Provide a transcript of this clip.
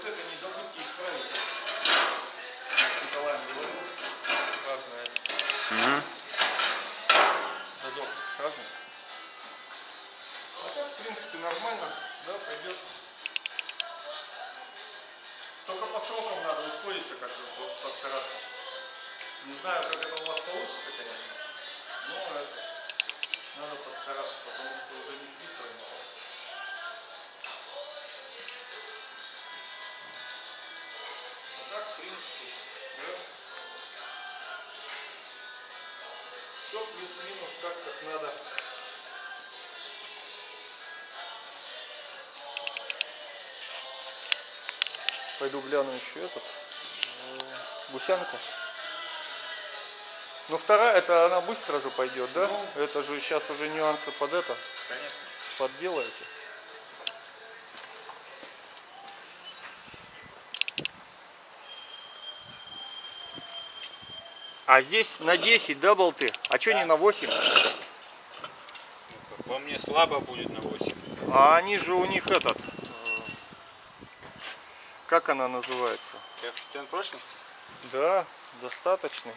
только не забудьте исправить. Николаем говорил, разное. Мгм. Зазор разный. А так, в принципе, нормально, да, пойдет. Только по срокам надо ускориться как-то, вот постараться. Не знаю, как это у вас получится, конечно. Но это, надо постараться, потому что уже принципе, да. Все плюс-минус так, как надо. Пойду гляну еще этот. э, Гусянку. Ну вторая, это она быстро же пойдет, да? это же сейчас уже нюансы под это Конечно. подделаете. А здесь на 10, да, болты? А что не на 8? Ну, По мне слабо будет на 8. А они же у них этот... э, Как она называется? Коэффициент прочности? Да, достаточный.